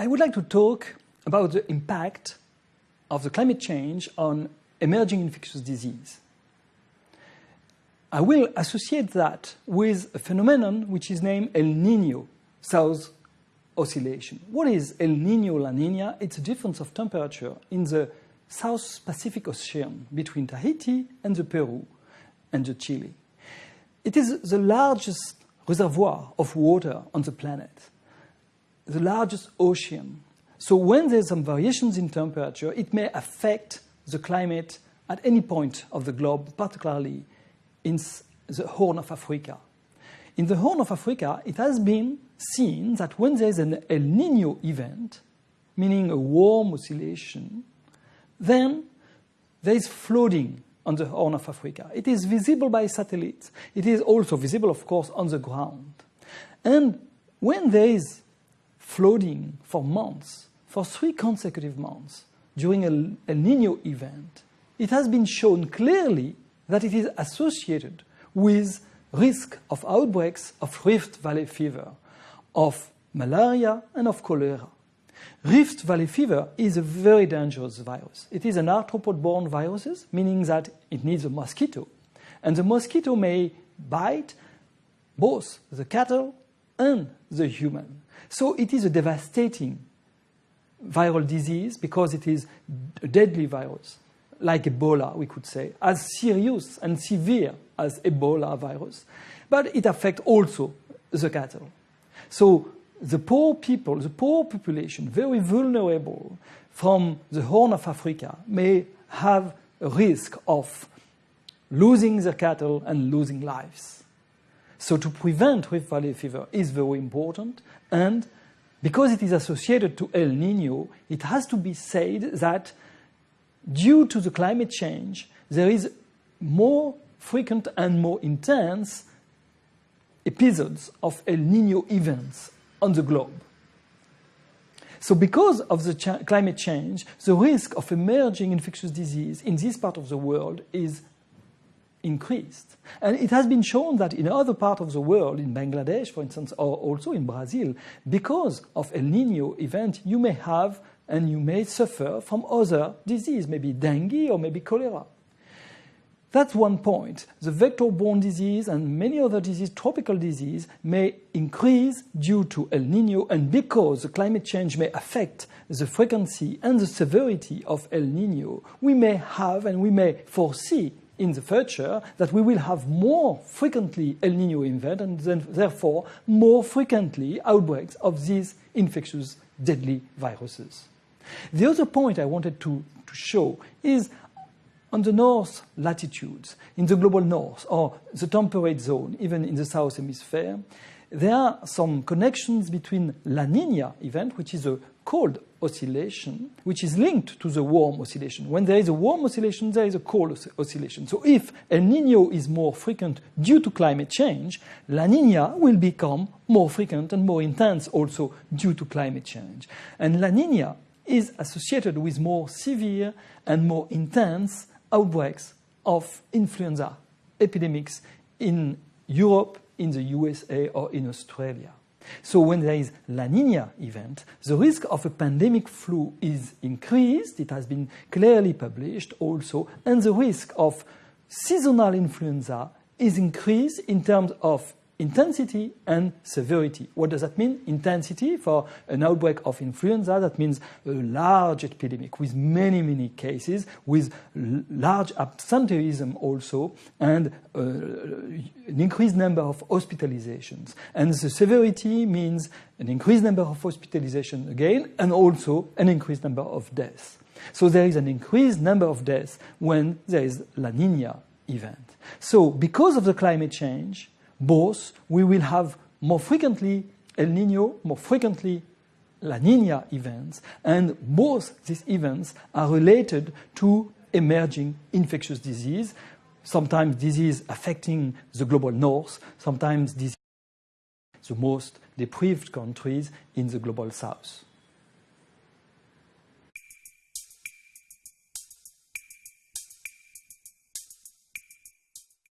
I would like to talk about the impact of the climate change on emerging infectious disease. I will associate that with a phenomenon which is named El Nino South Oscillation. What is El Nino La Nina? It's a difference of temperature in the South Pacific Ocean between Tahiti and the Peru and the Chile. It is the largest reservoir of water on the planet, the largest ocean. So when there's some variations in temperature, it may affect the climate at any point of the globe, particularly in the Horn of Africa. In the Horn of Africa, it has been seen that when there's an El Nino event, meaning a warm oscillation, then there is flooding on the Horn of Africa. It is visible by satellites. It is also visible, of course, on the ground. And when there is flooding for months, for three consecutive months, during a El Nino event, it has been shown clearly that it is associated with risk of outbreaks of Rift Valley fever, of malaria, and of cholera. Rift Valley fever is a very dangerous virus. It is an arthropod-borne virus, meaning that it needs a mosquito. And the mosquito may bite both the cattle and the human. So it is a devastating viral disease because it is a deadly virus like Ebola, we could say, as serious and severe as Ebola virus, but it affects also the cattle. So the poor people, the poor population, very vulnerable from the Horn of Africa, may have a risk of losing their cattle and losing lives. So to prevent Rift Valley fever is very important, and because it is associated to El Nino, it has to be said that due to the climate change, there is more frequent and more intense episodes of El Nino events on the globe. So because of the climate change, the risk of emerging infectious disease in this part of the world is increased. And it has been shown that in other parts of the world, in Bangladesh, for instance, or also in Brazil, because of El Nino event, you may have and you may suffer from other disease, maybe dengue or maybe cholera. That's one point. The vector-borne disease and many other diseases, tropical disease, may increase due to El Nino and because the climate change may affect the frequency and the severity of El Nino, we may have and we may foresee in the future that we will have more frequently El Nino event and then therefore more frequently outbreaks of these infectious deadly viruses. The other point I wanted to, to show is on the north latitudes, in the global north, or the temperate zone, even in the south hemisphere, there are some connections between La Nina event, which is a cold oscillation, which is linked to the warm oscillation. When there is a warm oscillation, there is a cold oscillation. So if El Nino is more frequent due to climate change, La Nina will become more frequent and more intense also due to climate change. And La Nina is associated with more severe and more intense outbreaks of influenza epidemics in Europe, in the USA, or in Australia. So when there is La Nina event, the risk of a pandemic flu is increased. It has been clearly published also. And the risk of seasonal influenza is increased in terms of intensity and severity. What does that mean? Intensity for an outbreak of influenza, that means a large epidemic with many, many cases, with large absenteeism also, and uh, an increased number of hospitalizations. And the severity means an increased number of hospitalizations again, and also an increased number of deaths. So there is an increased number of deaths when there is La Nina event. So because of the climate change, both we will have more frequently El Nino, more frequently La Nina events, and both these events are related to emerging infectious disease, sometimes disease affecting the global north, sometimes disease the most deprived countries in the global south.